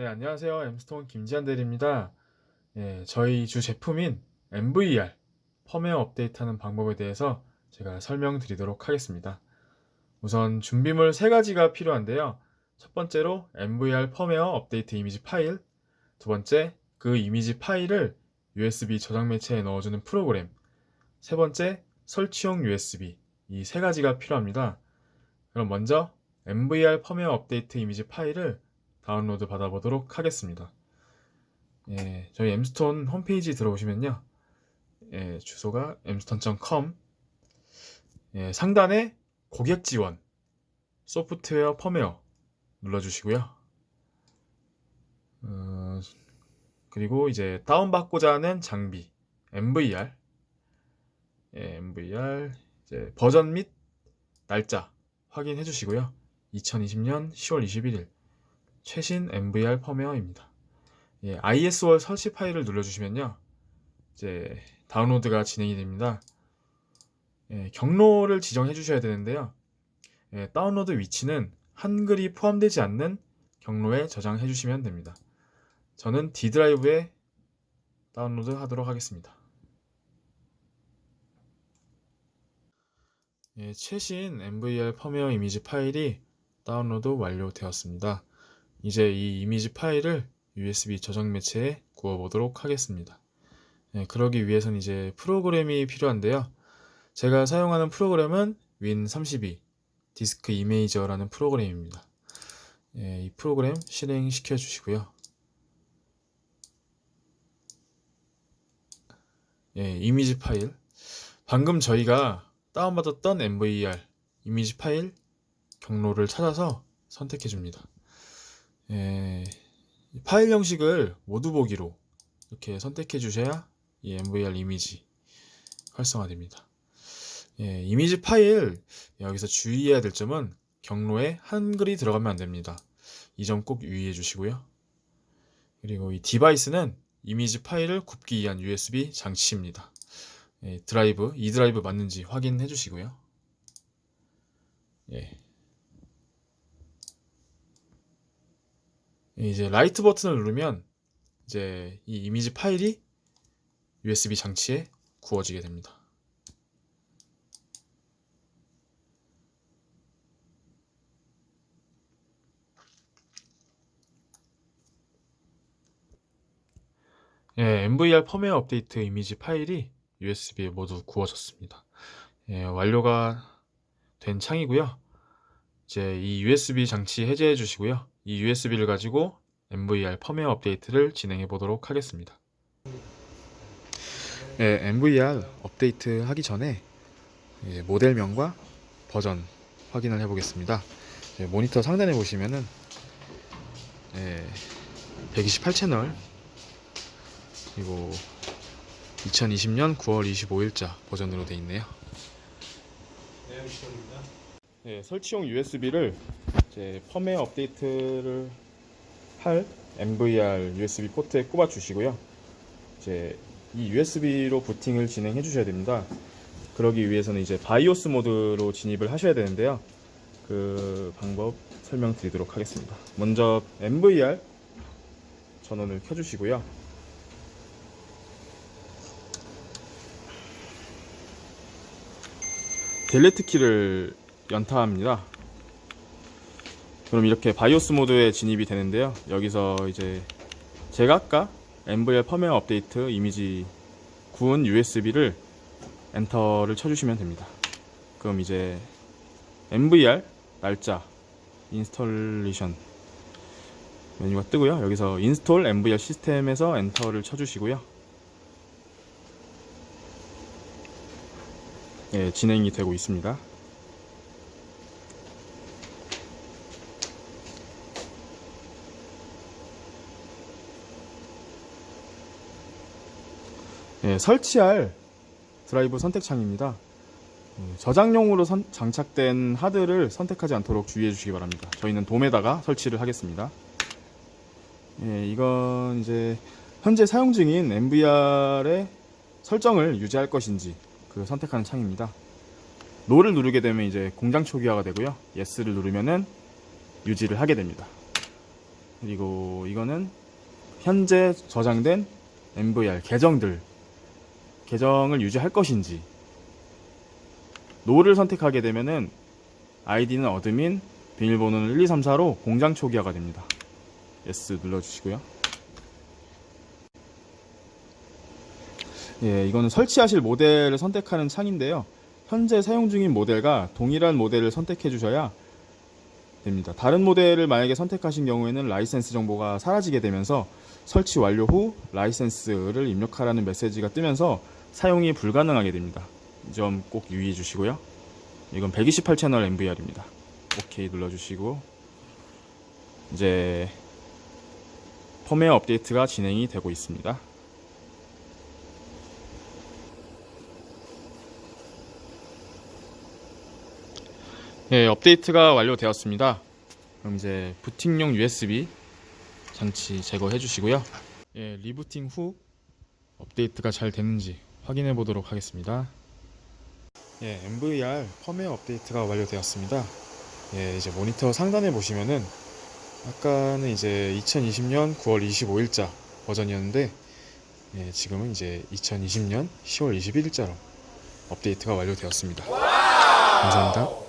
네, 안녕하세요. 엠스톤 김지한 대리입니다. 예, 저희 주 제품인 MVR 펌웨어 업데이트하는 방법에 대해서 제가 설명드리도록 하겠습니다. 우선 준비물 세 가지가 필요한데요. 첫 번째로 MVR 펌웨어 업데이트 이미지 파일, 두 번째 그 이미지 파일을 USB 저장 매체에 넣어주는 프로그램, 세 번째 설치용 USB 이 세 가지가 필요합니다. 그럼 먼저 MVR 펌웨어 업데이트 이미지 파일을 다운로드 받아보도록 하겠습니다. 예, 저희 엠스톤 홈페이지 들어오시면요. 예, 주소가 mstone.com 예, 상단에 고객 지원 소프트웨어 펌웨어 눌러주시고요. 어, 그리고 이제 다운받고자 하는 장비 MVR 예, MVR 이제 버전 및 날짜 확인해 주시고요. 2020년 10월 21일 최신 MVR 펌웨어입니다. 예, IS월 설치 파일을 눌러주시면요. 이제 다운로드가 진행이 됩니다. 예, 경로를 지정해 주셔야 되는데요. 예, 다운로드 위치는 한글이 포함되지 않는 경로에 저장해 주시면 됩니다. 저는 D 드라이브에 다운로드 하도록 하겠습니다. 예, 최신 NVR 펌웨어 이미지 파일이 다운로드 완료되었습니다. 이제 이 이미지 파일을 USB 저장 매체에 구워 보도록 하겠습니다. 예, 그러기 위해선 이제 프로그램이 필요한데요. 제가 사용하는 프로그램은 Win32 Disk Imager라는 프로그램입니다. 예, 이 프로그램 실행시켜 주시고요. 예, 이미지 파일. 방금 저희가 다운받았던 MVR 이미지 파일 경로를 찾아서 선택해 줍니다. 예, 파일 형식을 모두 보기로 이렇게 선택해 주셔야 이 MVR 이미지 활성화됩니다. 예, 이미지 파일 여기서 주의해야 될 점은 경로에 한글이 들어가면 안 됩니다. 이 점 꼭 유의해 주시고요. 그리고 이 device는 이미지 파일을 굽기 위한 USB 장치입니다. 예, 드라이브, 이 드라이브 맞는지 확인해 주시고요. 예. 이제 Write 버튼을 누르면 이제 이 이미지 파일이 USB 장치에 구워지게 됩니다. 예, MVR 펌웨어 업데이트 이미지 파일이 USB에 모두 구워졌습니다. 예, 완료가 된 창이고요. 이제 이 USB 장치 해제해 주시고요. 이 USB를 가지고 MVR 펌웨어 업데이트를 진행해 보도록 하겠습니다. 예, MVR 업데이트 하기 전에 예, 모델명과 버전 확인을 해 보겠습니다. 예, 모니터 상단에 보시면은 예, 128채널 그리고 2020년 9월 25일자 버전으로 되어 있네요. 네, 설치용 USB를 이제 펌웨어 업데이트를 할 MVR USB 포트에 꼽아 주시고요. 이제 이 USB로 부팅을 진행해 주셔야 됩니다. 그러기 위해서는 이제 바이오스 모드로 진입을 하셔야 되는데요. 그 방법 설명드리도록 하겠습니다. 먼저 MVR 전원을 켜주시고요. 델레트 키를 연타합니다. 그럼 이렇게 바이오스 모드에 진입이 되는데요. 여기서 이제 제가 아까 MVR 펌웨어 업데이트 이미지 구운 USB를 Enter를 쳐주시면 됩니다. 그럼 이제 NVR 날짜 installation 메뉴가 뜨고요. 여기서 인스톨 MVR 시스템에서 엔터를 쳐주시고요. 예, 진행이 되고 있습니다. 예, 설치할 드라이브 선택창입니다. 예, 저장용으로 선, 장착된 하드를 선택하지 않도록 주의해 주시기 바랍니다. 저희는 DOM에다가 설치를 하겠습니다. 예, 이건 이제 현재 사용 중인 NVR의 설정을 유지할 것인지 그 선택하는 창입니다. no를 누르게 되면 이제 공장 초기화가 되고요. yes를 누르면은 유지를 하게 됩니다. 그리고 이거는 현재 저장된 NVR 계정들 계정을 유지할 것인지 no를 선택하게 되면은 아이디는 admin 비밀번호는 1, 2, 3, 4로 공장 초기화가 됩니다. yes 눌러주시고요. 예, 이거는 설치하실 모델을 선택하는 창인데요. 현재 사용 중인 모델과 동일한 모델을 선택해 주셔야 됩니다. 다른 모델을 만약에 선택하신 경우에는 라이센스 정보가 사라지게 되면서 설치 완료 후 라이센스를 입력하라는 메시지가 뜨면서 사용이 불가능하게 됩니다. 이 점 꼭 유의해 주시고요. 이건 128채널 NVR입니다. 오케이 눌러주시고 이제 펌웨어 업데이트가 진행이 되고 있습니다. 네, 업데이트가 완료되었습니다. 그럼 이제 부팅용 USB 장치 제거해 주시고요. 예, 리부팅 후 업데이트가 잘 됐는지 확인해 보도록 하겠습니다. 예, MVR 펌웨어 업데이트가 완료되었습니다. 예, 이제 모니터 상단에 보시면은 아까는 이제 2020년 9월 25일자 버전이었는데 예, 지금은 이제 2020년 10월 21일자로 업데이트가 완료되었습니다. 감사합니다.